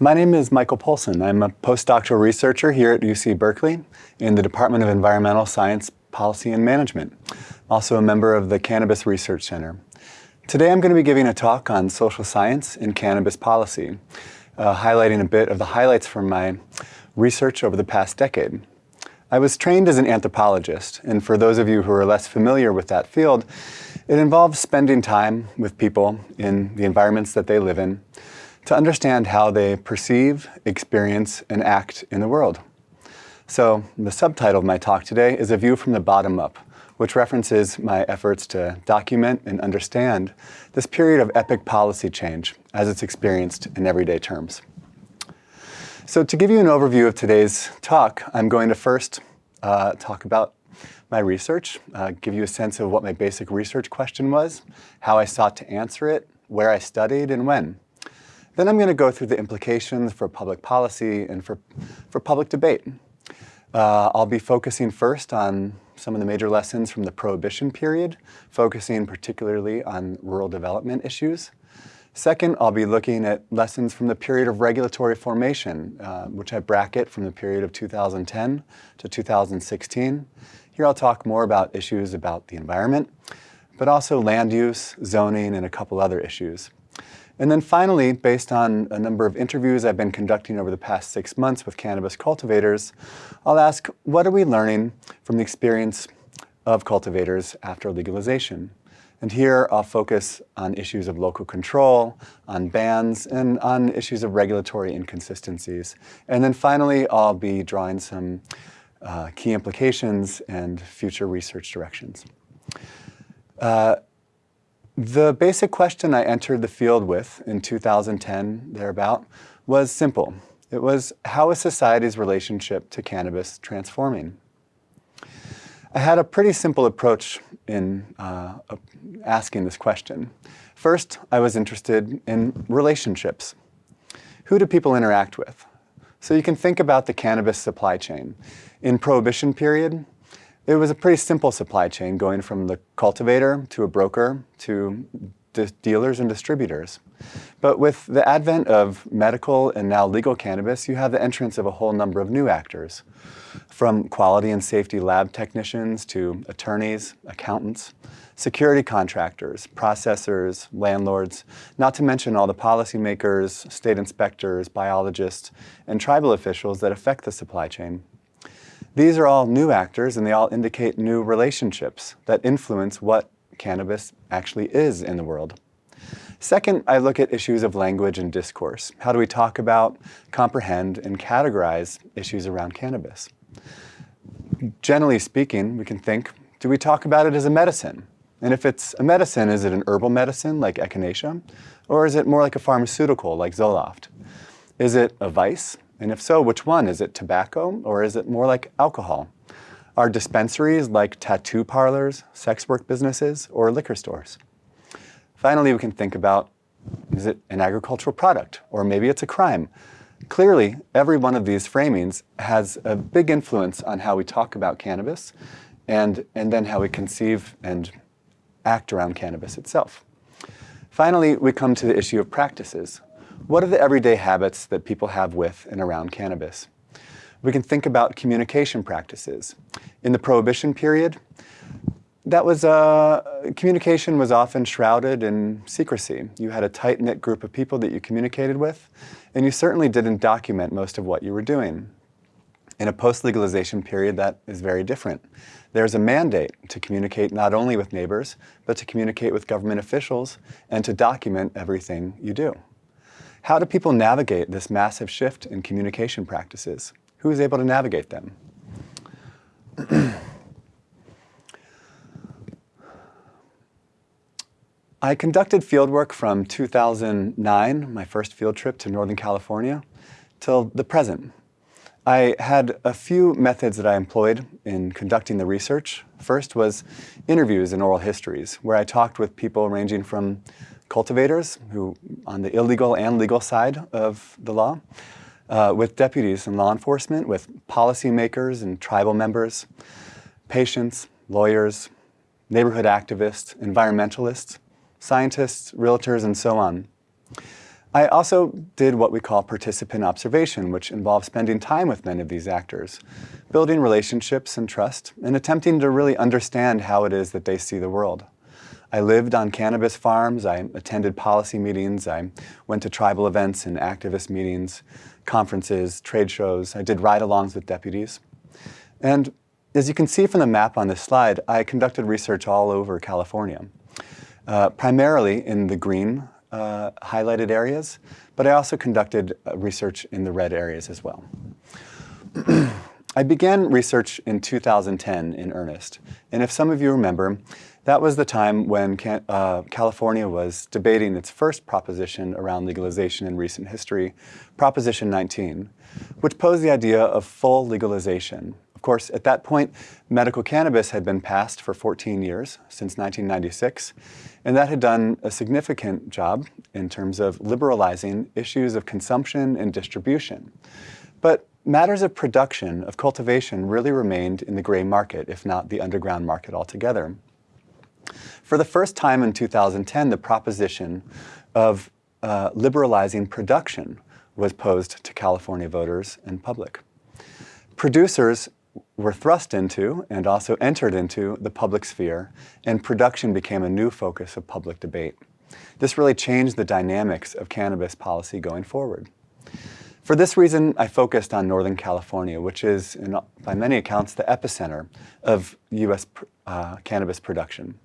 My name is Michael Polson. I'm a postdoctoral researcher here at UC Berkeley in the Department of Environmental Science, Policy and Management. I'm also a member of the Cannabis Research Center. Today I'm going to be giving a talk on social science and cannabis policy, uh, highlighting a bit of the highlights from my research over the past decade. I was trained as an anthropologist, and for those of you who are less familiar with that field, it involves spending time with people in the environments that they live in, to understand how they perceive, experience, and act in the world. So the subtitle of my talk today is A View from the Bottom Up, which references my efforts to document and understand this period of epic policy change as it's experienced in everyday terms. So to give you an overview of today's talk, I'm going to first uh, talk about my research, uh, give you a sense of what my basic research question was, how I sought to answer it, where I studied, and when. Then I'm going to go through the implications for public policy and for, for public debate. Uh, I'll be focusing first on some of the major lessons from the Prohibition period, focusing particularly on rural development issues. Second, I'll be looking at lessons from the period of regulatory formation, uh, which I bracket from the period of 2010 to 2016. Here I'll talk more about issues about the environment, but also land use, zoning, and a couple other issues. And then finally, based on a number of interviews I've been conducting over the past six months with cannabis cultivators, I'll ask, what are we learning from the experience of cultivators after legalization? And here I'll focus on issues of local control, on bans, and on issues of regulatory inconsistencies. And then finally, I'll be drawing some uh, key implications and future research directions. Uh, the basic question I entered the field with in 2010, thereabout, was simple. It was, how is society's relationship to cannabis transforming? I had a pretty simple approach in uh, asking this question. First, I was interested in relationships. Who do people interact with? So you can think about the cannabis supply chain. In Prohibition period, it was a pretty simple supply chain going from the cultivator to a broker to dealers and distributors. But with the advent of medical and now legal cannabis, you have the entrance of a whole number of new actors, from quality and safety lab technicians to attorneys, accountants, security contractors, processors, landlords, not to mention all the policymakers, state inspectors, biologists, and tribal officials that affect the supply chain. These are all new actors and they all indicate new relationships that influence what cannabis actually is in the world. Second, I look at issues of language and discourse. How do we talk about, comprehend, and categorize issues around cannabis? Generally speaking, we can think, do we talk about it as a medicine? And if it's a medicine, is it an herbal medicine like echinacea? Or is it more like a pharmaceutical like Zoloft? Is it a vice? And if so, which one? Is it tobacco or is it more like alcohol? Are dispensaries like tattoo parlors, sex work businesses, or liquor stores? Finally, we can think about, is it an agricultural product? Or maybe it's a crime. Clearly, every one of these framings has a big influence on how we talk about cannabis and, and then how we conceive and act around cannabis itself. Finally, we come to the issue of practices. What are the everyday habits that people have with and around cannabis? We can think about communication practices. In the Prohibition period, that was, uh, communication was often shrouded in secrecy. You had a tight-knit group of people that you communicated with, and you certainly didn't document most of what you were doing. In a post-legalization period, that is very different. There's a mandate to communicate not only with neighbors, but to communicate with government officials and to document everything you do. How do people navigate this massive shift in communication practices? Who is able to navigate them? I conducted fieldwork from 2009, my first field trip to Northern California, till the present. I had a few methods that I employed in conducting the research. First was interviews and oral histories, where I talked with people ranging from cultivators who on the illegal and legal side of the law, uh, with deputies and law enforcement, with policymakers and tribal members, patients, lawyers, neighborhood activists, environmentalists, scientists, realtors, and so on. I also did what we call participant observation, which involves spending time with many of these actors, building relationships and trust, and attempting to really understand how it is that they see the world. I lived on cannabis farms, I attended policy meetings, I went to tribal events and activist meetings, conferences, trade shows, I did ride-alongs with deputies. And as you can see from the map on this slide, I conducted research all over California, uh, primarily in the green uh, highlighted areas, but I also conducted uh, research in the red areas as well. I began research in 2010 in earnest, and if some of you remember, that was the time when uh, California was debating its first proposition around legalization in recent history, Proposition 19, which posed the idea of full legalization. Of course, at that point, medical cannabis had been passed for 14 years, since 1996, and that had done a significant job in terms of liberalizing issues of consumption and distribution. But matters of production, of cultivation, really remained in the gray market, if not the underground market altogether. For the first time in 2010, the proposition of uh, liberalizing production was posed to California voters and public. Producers were thrust into and also entered into the public sphere, and production became a new focus of public debate. This really changed the dynamics of cannabis policy going forward. For this reason, I focused on Northern California, which is, in, by many accounts, the epicenter of U.S. Uh, cannabis production.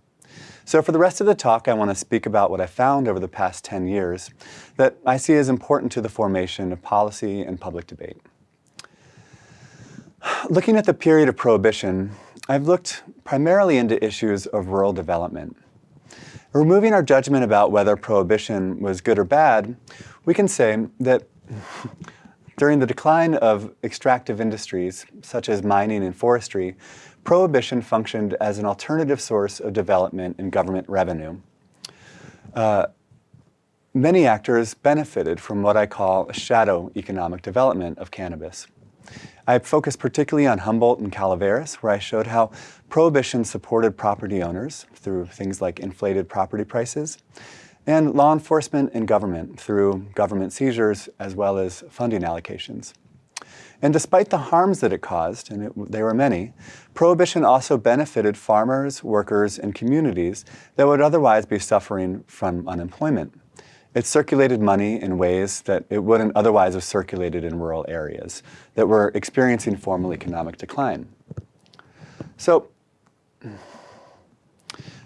So for the rest of the talk, I want to speak about what I found over the past 10 years that I see as important to the formation of policy and public debate. Looking at the period of Prohibition, I've looked primarily into issues of rural development. Removing our judgment about whether Prohibition was good or bad, we can say that during the decline of extractive industries, such as mining and forestry, Prohibition functioned as an alternative source of development and government revenue. Uh, many actors benefited from what I call a shadow economic development of cannabis. I focused particularly on Humboldt and Calaveras, where I showed how prohibition supported property owners through things like inflated property prices, and law enforcement and government through government seizures as well as funding allocations. And despite the harms that it caused, and it, there were many, Prohibition also benefited farmers, workers, and communities that would otherwise be suffering from unemployment. It circulated money in ways that it wouldn't otherwise have circulated in rural areas that were experiencing formal economic decline. So,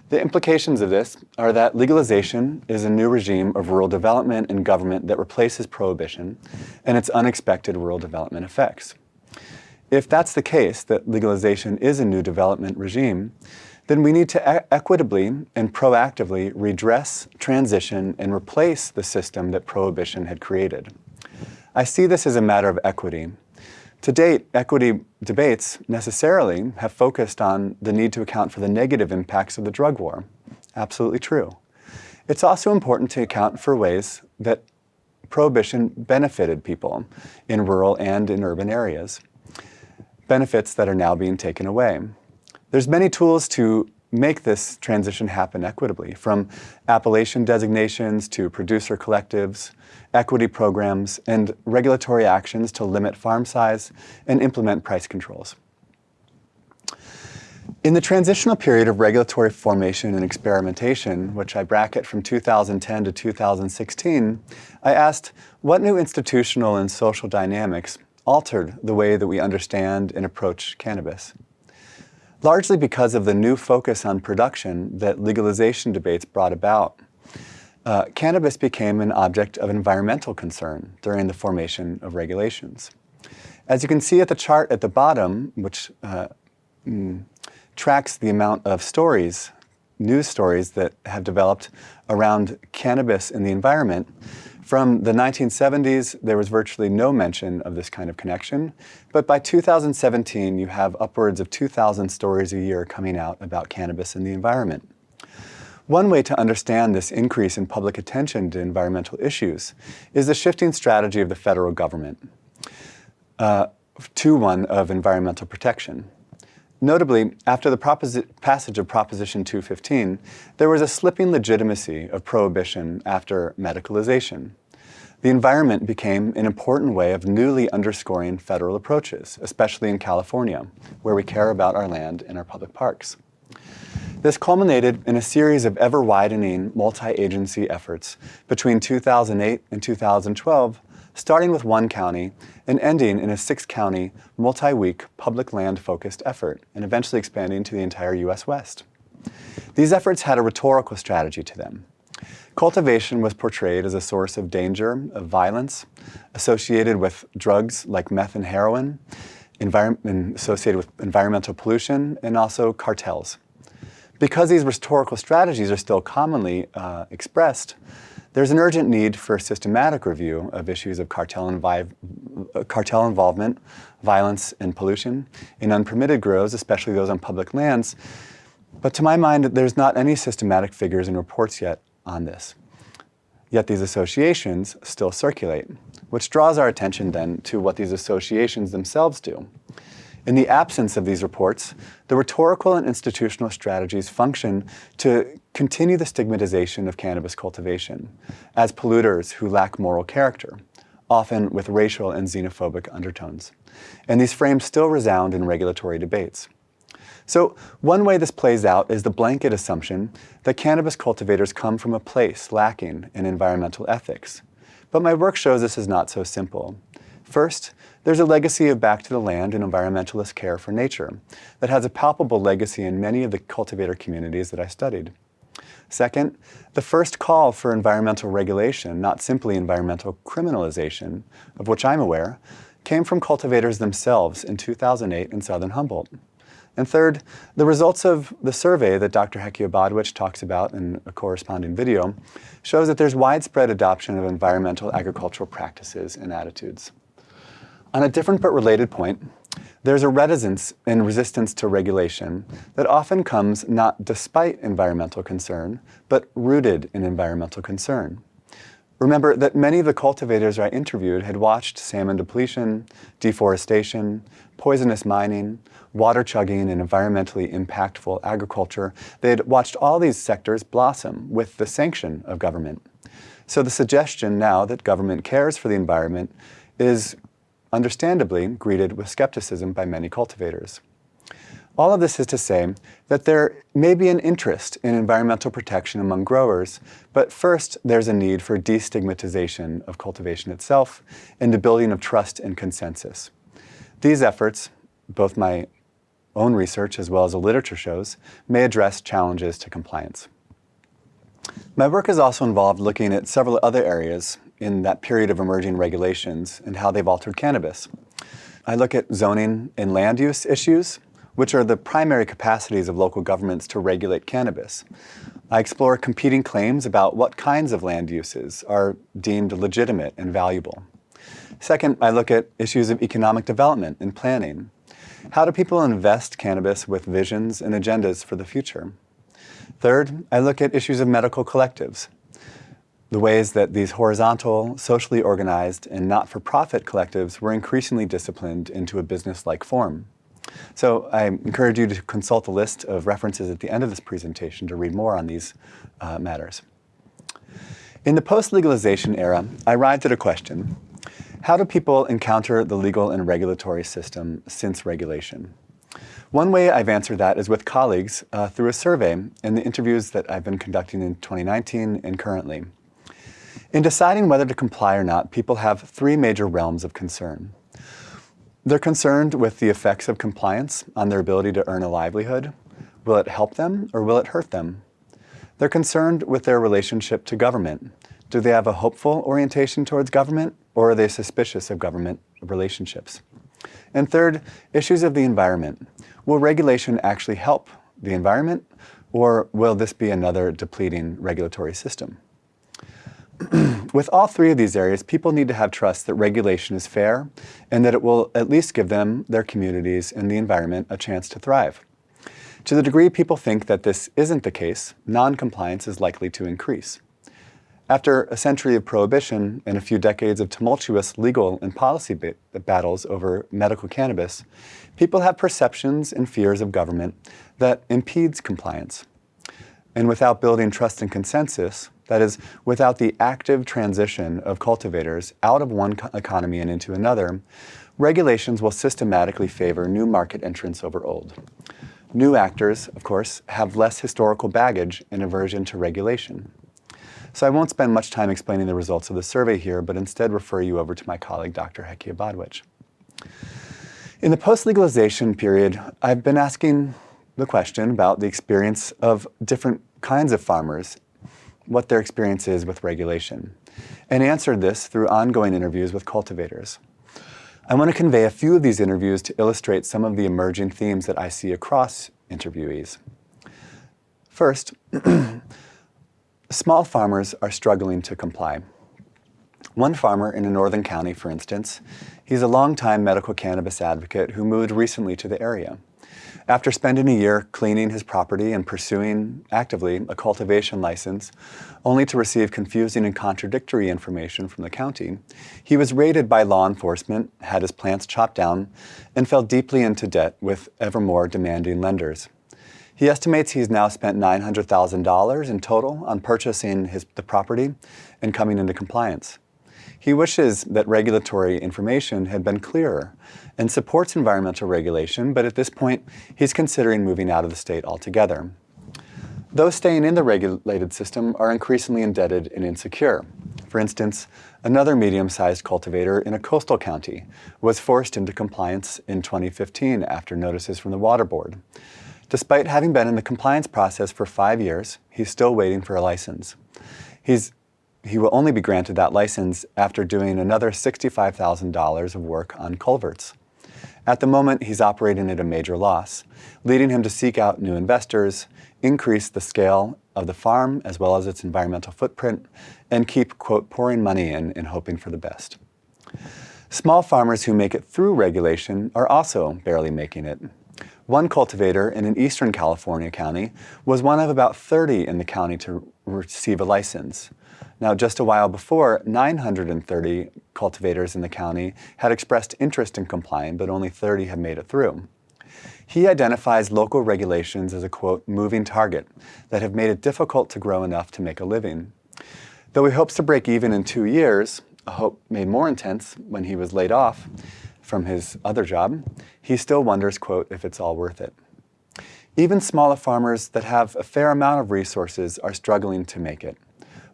the implications of this are that legalization is a new regime of rural development and government that replaces prohibition and its unexpected rural development effects. If that's the case, that legalization is a new development regime, then we need to equitably and proactively redress, transition, and replace the system that prohibition had created. I see this as a matter of equity, to date, equity debates necessarily have focused on the need to account for the negative impacts of the drug war. Absolutely true. It's also important to account for ways that prohibition benefited people in rural and in urban areas, benefits that are now being taken away. There's many tools to make this transition happen equitably, from appellation designations to producer collectives, equity programs, and regulatory actions to limit farm size and implement price controls. In the transitional period of regulatory formation and experimentation, which I bracket from 2010 to 2016, I asked what new institutional and social dynamics altered the way that we understand and approach cannabis largely because of the new focus on production that legalization debates brought about. Uh, cannabis became an object of environmental concern during the formation of regulations. As you can see at the chart at the bottom, which uh, mm, tracks the amount of stories, news stories that have developed around cannabis in the environment, from the 1970s, there was virtually no mention of this kind of connection, but by 2017, you have upwards of 2,000 stories a year coming out about cannabis and the environment. One way to understand this increase in public attention to environmental issues is the shifting strategy of the federal government uh, to one of environmental protection. Notably, after the passage of Proposition 215, there was a slipping legitimacy of prohibition after medicalization. the environment became an important way of newly underscoring federal approaches, especially in California, where we care about our land and our public parks. This culminated in a series of ever-widening multi-agency efforts between 2008 and 2012, starting with one county and ending in a six-county, multi-week public land-focused effort, and eventually expanding to the entire U.S. West. These efforts had a rhetorical strategy to them. Cultivation was portrayed as a source of danger, of violence, associated with drugs like meth and heroin, associated with environmental pollution, and also cartels. Because these rhetorical strategies are still commonly uh, expressed, there's an urgent need for a systematic review of issues of cartel, uh, cartel involvement, violence, and pollution in unpermitted grows, especially those on public lands. But to my mind, there's not any systematic figures and reports yet on this. Yet these associations still circulate, which draws our attention then to what these associations themselves do. In the absence of these reports, the rhetorical and institutional strategies function to continue the stigmatization of cannabis cultivation as polluters who lack moral character, often with racial and xenophobic undertones. And these frames still resound in regulatory debates. So one way this plays out is the blanket assumption that cannabis cultivators come from a place lacking in environmental ethics. But my work shows this is not so simple. First, there's a legacy of back to the land and environmentalist care for nature that has a palpable legacy in many of the cultivator communities that I studied. Second, the first call for environmental regulation, not simply environmental criminalization, of which I'm aware, came from cultivators themselves in 2008 in southern Humboldt. And third, the results of the survey that Dr. Hekia Bodwitch talks about in a corresponding video shows that there's widespread adoption of environmental agricultural practices and attitudes. On a different but related point, there's a reticence and resistance to regulation that often comes not despite environmental concern, but rooted in environmental concern. Remember that many of the cultivators I interviewed had watched salmon depletion, deforestation, poisonous mining, water chugging, and environmentally impactful agriculture. They had watched all these sectors blossom with the sanction of government. So the suggestion now that government cares for the environment is understandably greeted with skepticism by many cultivators. All of this is to say that there may be an interest in environmental protection among growers, but first there's a need for destigmatization of cultivation itself and the building of trust and consensus. These efforts, both my own research as well as the literature shows, may address challenges to compliance. My work is also involved looking at several other areas in that period of emerging regulations and how they've altered cannabis. I look at zoning and land use issues, which are the primary capacities of local governments to regulate cannabis. I explore competing claims about what kinds of land uses are deemed legitimate and valuable. Second, I look at issues of economic development and planning. How do people invest cannabis with visions and agendas for the future? Third, I look at issues of medical collectives, the ways that these horizontal, socially organized, and not-for-profit collectives were increasingly disciplined into a business-like form. So I encourage you to consult the list of references at the end of this presentation to read more on these uh, matters. In the post-legalization era, I arrived at a question. How do people encounter the legal and regulatory system since regulation? One way I've answered that is with colleagues uh, through a survey and the interviews that I've been conducting in 2019 and currently. In deciding whether to comply or not, people have three major realms of concern. They're concerned with the effects of compliance on their ability to earn a livelihood. Will it help them or will it hurt them? They're concerned with their relationship to government. Do they have a hopeful orientation towards government or are they suspicious of government relationships? And third, issues of the environment. Will regulation actually help the environment or will this be another depleting regulatory system? With all three of these areas, people need to have trust that regulation is fair and that it will at least give them, their communities, and the environment a chance to thrive. To the degree people think that this isn't the case, non-compliance is likely to increase. After a century of prohibition and a few decades of tumultuous legal and policy battles over medical cannabis, people have perceptions and fears of government that impedes compliance. And without building trust and consensus, That is, without the active transition of cultivators out of one economy and into another, regulations will systematically favor new market entrants over old. New actors, of course, have less historical baggage and aversion to regulation. So I won't spend much time explaining the results of the survey here, but instead refer you over to my colleague, Dr. Hekia Bodwitch. In the post-legalization period, I've been asking the question about the experience of different kinds of farmers, what their experience is with regulation, and answered this through ongoing interviews with cultivators. I want to convey a few of these interviews to illustrate some of the emerging themes that I see across interviewees. First, small farmers are struggling to comply. One farmer in a northern county, for instance, he's a longtime medical cannabis advocate who moved recently to the area. After spending a year cleaning his property and pursuing actively a cultivation license, only to receive confusing and contradictory information from the county, he was raided by law enforcement, had his plants chopped down, and fell deeply into debt with ever more demanding lenders. He estimates he's now spent $900,000 in total on purchasing his, the property and coming into compliance. He wishes that regulatory information had been clearer and supports environmental regulation, but at this point, he's considering moving out of the state altogether. Those staying in the regulated system are increasingly indebted and insecure. For instance, another medium-sized cultivator in a coastal county was forced into compliance in 2015 after notices from the Water Board. Despite having been in the compliance process for five years, he's still waiting for a license. He's he will only be granted that license after doing another $65,000 of work on culverts. At the moment, he's operating at a major loss, leading him to seek out new investors, increase the scale of the farm as well as its environmental footprint, and keep, quote, pouring money in and hoping for the best. Small farmers who make it through regulation are also barely making it. One cultivator in an eastern California county was one of about 30 in the county to receive a license. Now, just a while before, 930 cultivators in the county had expressed interest in complying, but only 30 have made it through. He identifies local regulations as a, quote, moving target that have made it difficult to grow enough to make a living. Though he hopes to break even in two years, a hope made more intense when he was laid off from his other job, he still wonders, quote, if it's all worth it. Even smaller farmers that have a fair amount of resources are struggling to make it.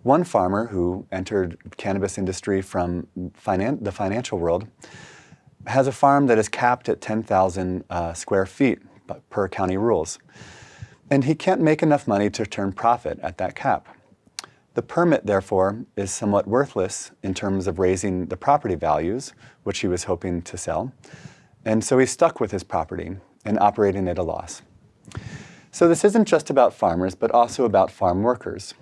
One farmer who entered cannabis industry from finan the financial world has a farm that is capped at 10,000 uh, square feet per county rules. And he can't make enough money to turn profit at that cap. The permit, therefore, is somewhat worthless in terms of raising the property values, which he was hoping to sell. And so he's stuck with his property and operating at a loss. So this isn't just about farmers, but also about farm workers.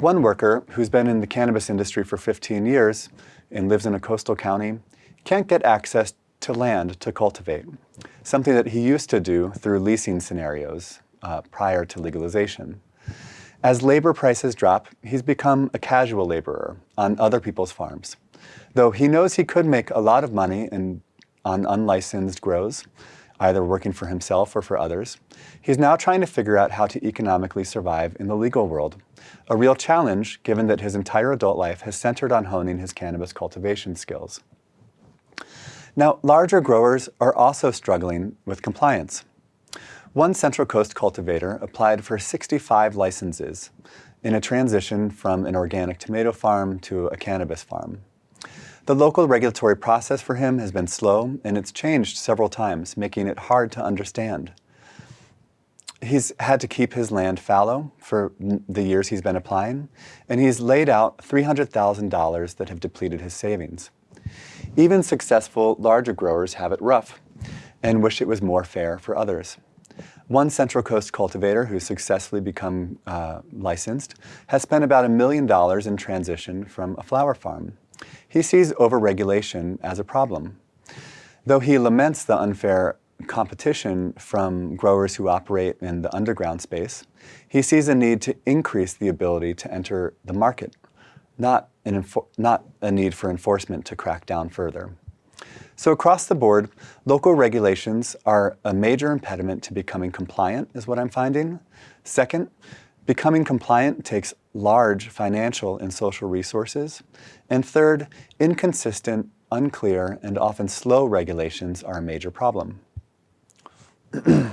One worker who's been in the cannabis industry for 15 years and lives in a coastal county can't get access to land to cultivate, something that he used to do through leasing scenarios uh, prior to legalization. As labor prices drop, he's become a casual laborer on other people's farms. Though he knows he could make a lot of money in, on unlicensed grows, either working for himself or for others, he's now trying to figure out how to economically survive in the legal world. A real challenge given that his entire adult life has centered on honing his cannabis cultivation skills. Now, larger growers are also struggling with compliance. One Central Coast cultivator applied for 65 licenses in a transition from an organic tomato farm to a cannabis farm. The local regulatory process for him has been slow and it's changed several times, making it hard to understand. He's had to keep his land fallow for the years he's been applying, and he's laid out $300,000 that have depleted his savings. Even successful larger growers have it rough and wish it was more fair for others. One Central Coast cultivator who's successfully become uh, licensed has spent about a million dollars in transition from a flower farm. He sees overregulation as a problem. Though he laments the unfair competition from growers who operate in the underground space, he sees a need to increase the ability to enter the market, not, not a need for enforcement to crack down further. So across the board, local regulations are a major impediment to becoming compliant, is what I'm finding. Second, becoming compliant takes large financial and social resources. And third, inconsistent, unclear, and often slow regulations are a major problem.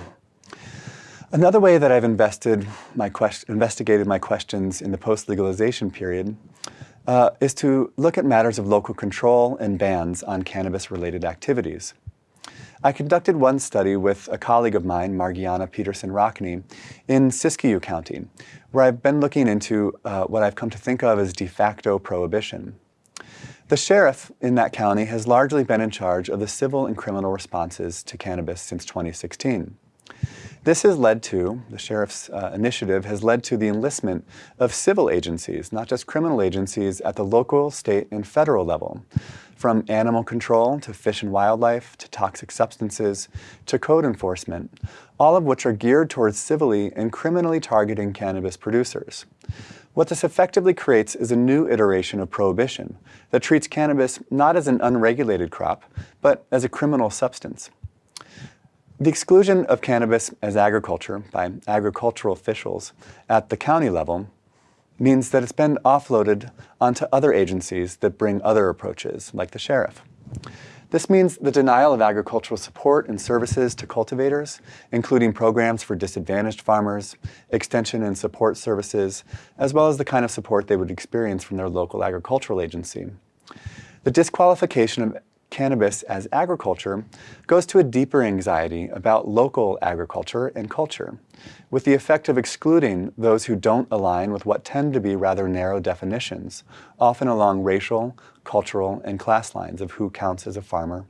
Another way that I've invested my investigated my questions in the post-legalization period uh, is to look at matters of local control and bans on cannabis-related activities. I conducted one study with a colleague of mine, Margiana Petersen Rockney, in Siskiyou County, where I've been looking into uh, what I've come to think of as de facto prohibition. The sheriff in that county has largely been in charge of the civil and criminal responses to cannabis since 2016. This has led to, the sheriff's uh, initiative has led to the enlistment of civil agencies, not just criminal agencies, at the local, state, and federal level. From animal control to fish and wildlife to toxic substances to code enforcement, all of which are geared towards civilly and criminally targeting cannabis producers. What this effectively creates is a new iteration of prohibition that treats cannabis not as an unregulated crop, but as a criminal substance. The exclusion of cannabis as agriculture by agricultural officials at the county level means that it's been offloaded onto other agencies that bring other approaches, like the sheriff. This means the denial of agricultural support and services to cultivators, including programs for disadvantaged farmers, extension and support services, as well as the kind of support they would experience from their local agricultural agency. The disqualification of cannabis as agriculture goes to a deeper anxiety about local agriculture and culture, with the effect of excluding those who don't align with what tend to be rather narrow definitions, often along racial, cultural, and class lines of who counts as a farmer.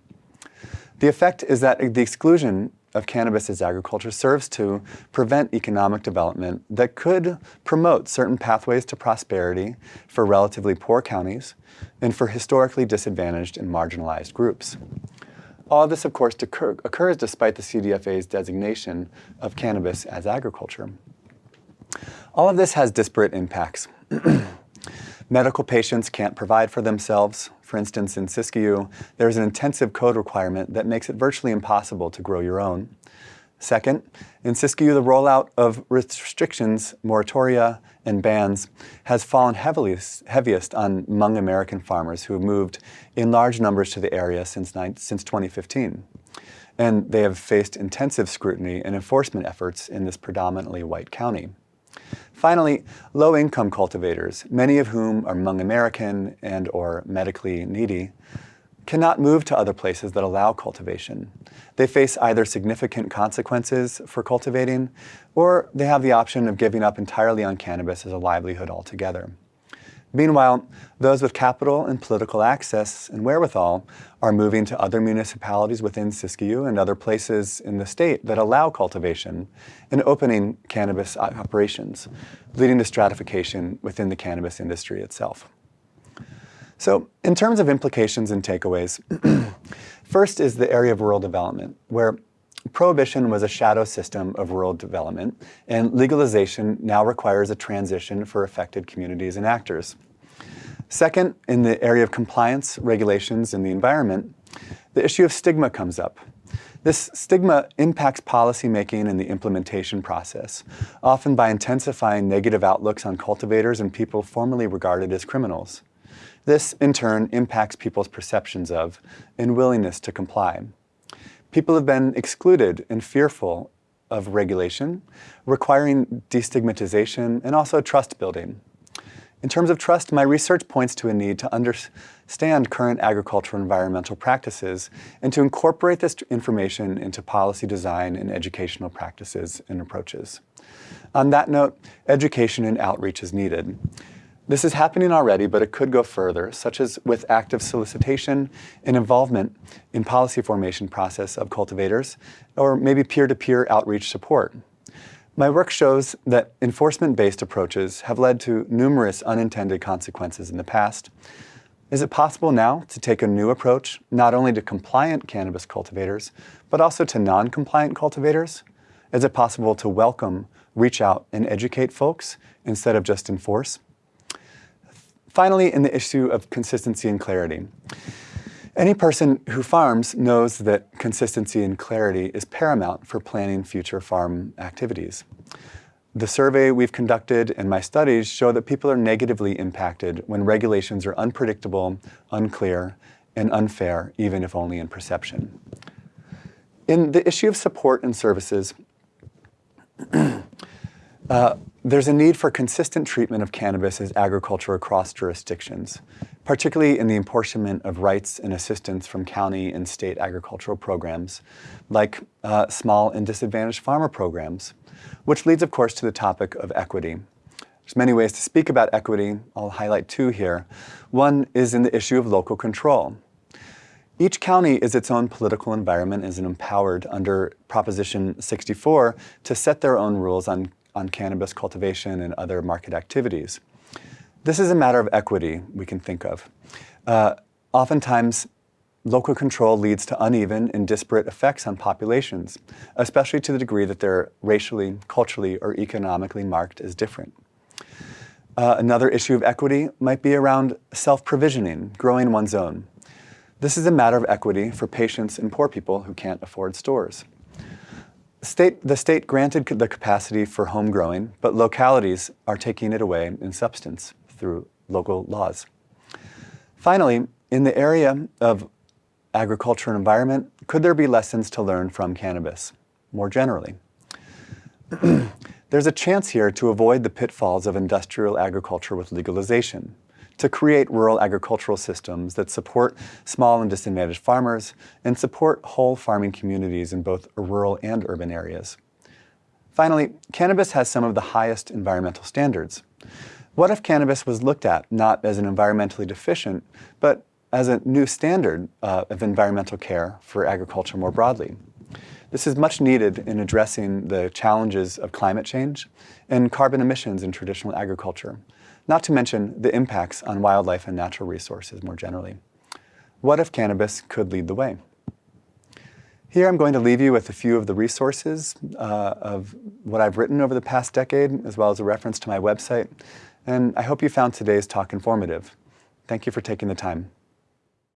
The effect is that the exclusion of cannabis as agriculture serves to prevent economic development that could promote certain pathways to prosperity for relatively poor counties and for historically disadvantaged and marginalized groups. All of this, of course, occur occurs despite the CDFA's designation of cannabis as agriculture. All of this has disparate impacts. Medical patients can't provide for themselves. For instance, in Siskiyou, there's an intensive code requirement that makes it virtually impossible to grow your own. Second, in Siskiyou, the rollout of restrictions, moratoria, and bans has fallen heavily, heaviest on Hmong American farmers who have moved in large numbers to the area since, since 2015. And they have faced intensive scrutiny and enforcement efforts in this predominantly white county. Finally, low-income cultivators, many of whom are Hmong American and or medically needy, cannot move to other places that allow cultivation. They face either significant consequences for cultivating, or they have the option of giving up entirely on cannabis as a livelihood altogether. Meanwhile, those with capital and political access and wherewithal are moving to other municipalities within Siskiyou and other places in the state that allow cultivation and opening cannabis operations, leading to stratification within the cannabis industry itself. So in terms of implications and takeaways, first is the area of rural development, where prohibition was a shadow system of rural development, and legalization now requires a transition for affected communities and actors. Second, in the area of compliance, regulations, and the environment, the issue of stigma comes up. This stigma impacts policymaking and the implementation process, often by intensifying negative outlooks on cultivators and people formerly regarded as criminals. This, in turn, impacts people's perceptions of and willingness to comply. People have been excluded and fearful of regulation, requiring destigmatization and also trust building. In terms of trust, my research points to a need to understand current agricultural environmental practices and to incorporate this information into policy design and educational practices and approaches. On that note, education and outreach is needed. This is happening already, but it could go further, such as with active solicitation and involvement in policy formation process of cultivators, or maybe peer-to-peer -peer outreach support. My work shows that enforcement-based approaches have led to numerous unintended consequences in the past. Is it possible now to take a new approach, not only to compliant cannabis cultivators, but also to non-compliant cultivators? Is it possible to welcome, reach out, and educate folks instead of just enforce? Finally, in the issue of consistency and clarity. Any person who farms knows that consistency and clarity is paramount for planning future farm activities. The survey we've conducted and my studies show that people are negatively impacted when regulations are unpredictable, unclear, and unfair, even if only in perception. In the issue of support and services, uh, there's a need for consistent treatment of cannabis as agriculture across jurisdictions, particularly in the apportionment of rights and assistance from county and state agricultural programs, like uh, small and disadvantaged farmer programs, which leads, of course, to the topic of equity. There's many ways to speak about equity. I'll highlight two here. One is in the issue of local control. Each county is its own political environment and is empowered under Proposition 64 to set their own rules on on cannabis cultivation and other market activities. This is a matter of equity we can think of. Uh, oftentimes, local control leads to uneven and disparate effects on populations, especially to the degree that they're racially, culturally, or economically marked as different. Uh, another issue of equity might be around self-provisioning, growing one's own. This is a matter of equity for patients and poor people who can't afford stores. State, the state granted the capacity for home growing, but localities are taking it away in substance through local laws. Finally, in the area of agriculture and environment, could there be lessons to learn from cannabis more generally? There's a chance here to avoid the pitfalls of industrial agriculture with legalization to create rural agricultural systems that support small and disadvantaged farmers and support whole farming communities in both rural and urban areas. Finally, cannabis has some of the highest environmental standards. What if cannabis was looked at not as an environmentally deficient, but as a new standard uh, of environmental care for agriculture more broadly? This is much needed in addressing the challenges of climate change and carbon emissions in traditional agriculture, not to mention the impacts on wildlife and natural resources more generally. What if cannabis could lead the way? Here I'm going to leave you with a few of the resources uh, of what I've written over the past decade, as well as a reference to my website, and I hope you found today's talk informative. Thank you for taking the time.